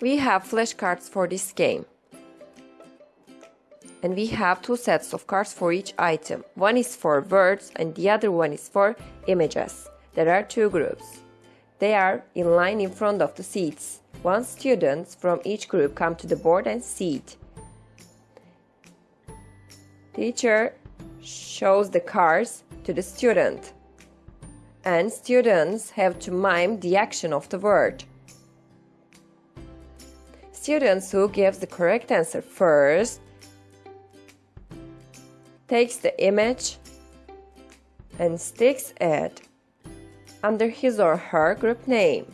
We have flashcards for this game. And we have two sets of cards for each item. One is for words and the other one is for images. There are two groups. They are in line in front of the seats. One students from each group come to the board and sit. Teacher shows the cards to the student. And students have to mime the action of the word. Students who gives the correct answer first takes the image and sticks it under his or her group name.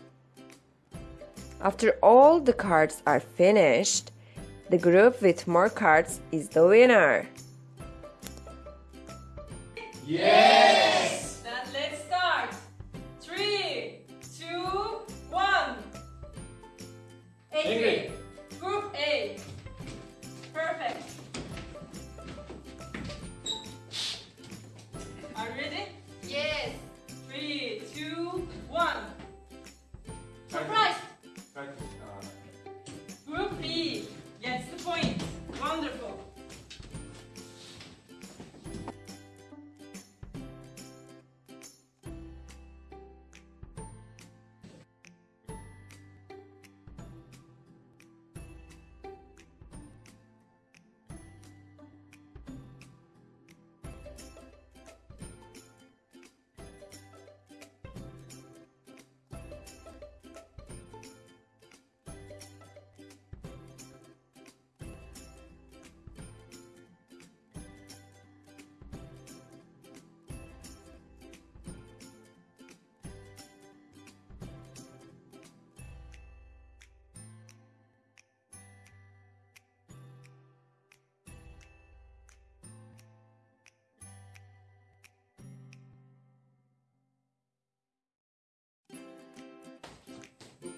After all the cards are finished, the group with more cards is the winner. Yes! Then let's start. Three, two, one. Angry.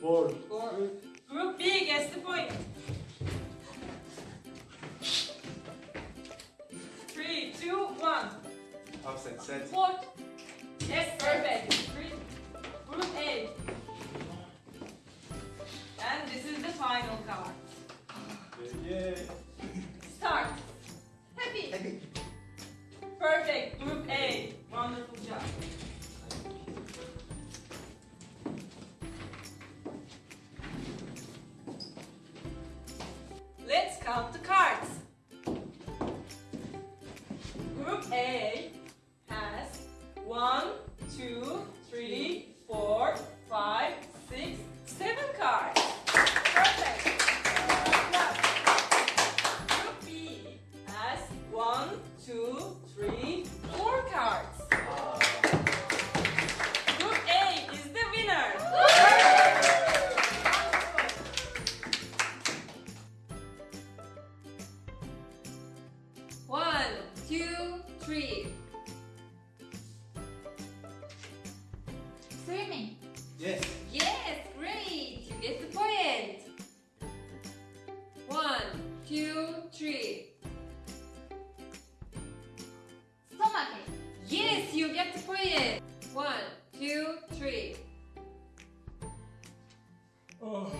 Four. Four. Group B gets the point. Three, two, one. Upset. Set. Fourth. Yes, perfect. Three. Group A. And this is the final card. Yeah. Let's the cards. Yes. Yes, great. You get the point. One, two, three. Stomach. Yes, you get the point. One, two, three. Oh.